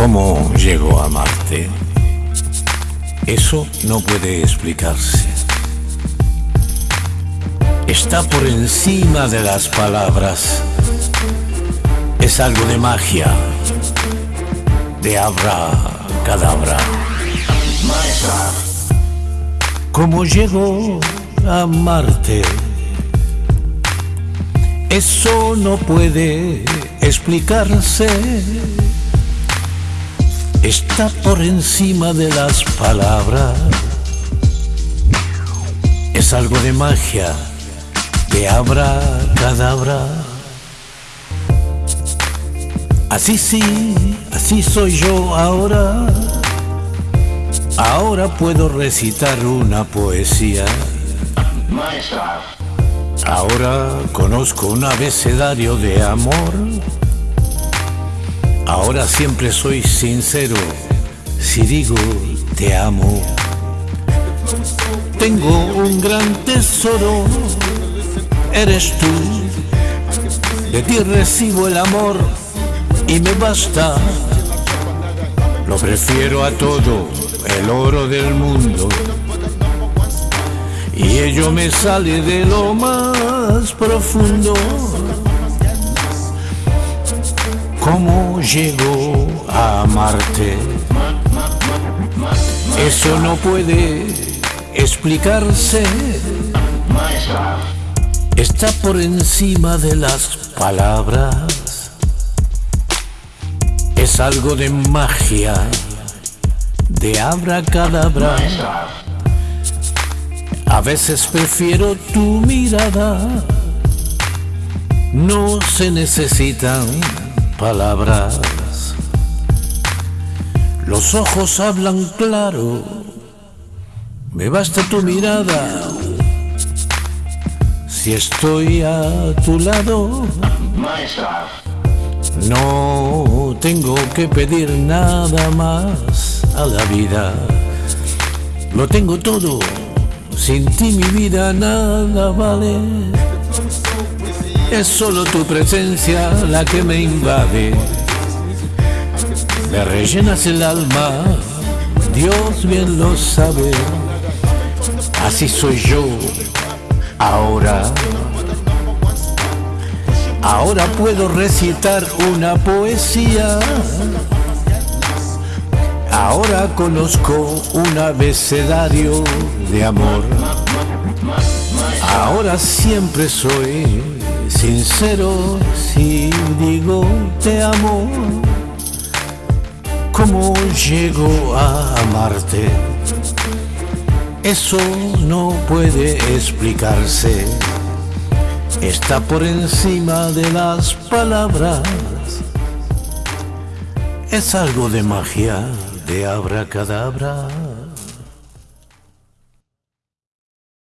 ¿Cómo llegó a amarte? Eso no puede explicarse. Está por encima de las palabras. Es algo de magia, de abra cadabra. ¿Cómo llegó a amarte? Eso no puede explicarse está por encima de las palabras. Es algo de magia, de abra cadabra. Así sí, así soy yo ahora. Ahora puedo recitar una poesía. Ahora conozco un abecedario de amor Ahora siempre soy sincero si digo te amo. Tengo un gran tesoro, eres tú. De ti recibo el amor y me basta. Lo prefiero a todo, el oro del mundo. Y ello me sale de lo más profundo. ¿Cómo llegó a amarte? Eso no puede explicarse. Está por encima de las palabras. Es algo de magia, de abracadabra. A veces prefiero tu mirada. No se necesitan palabras. Los ojos hablan claro, me basta tu mirada. Si estoy a tu lado, no tengo que pedir nada más a la vida. Lo tengo todo, sin ti mi vida nada vale. Es solo tu presencia la que me invade. Me rellenas el alma, Dios bien lo sabe. Así soy yo, ahora. Ahora puedo recitar una poesía. Ahora conozco un abecedario de amor. Ahora siempre soy sincero si digo te amo. ¿Cómo llego a amarte? Eso no puede explicarse. Está por encima de las palabras. Es algo de magia, de abracadabra.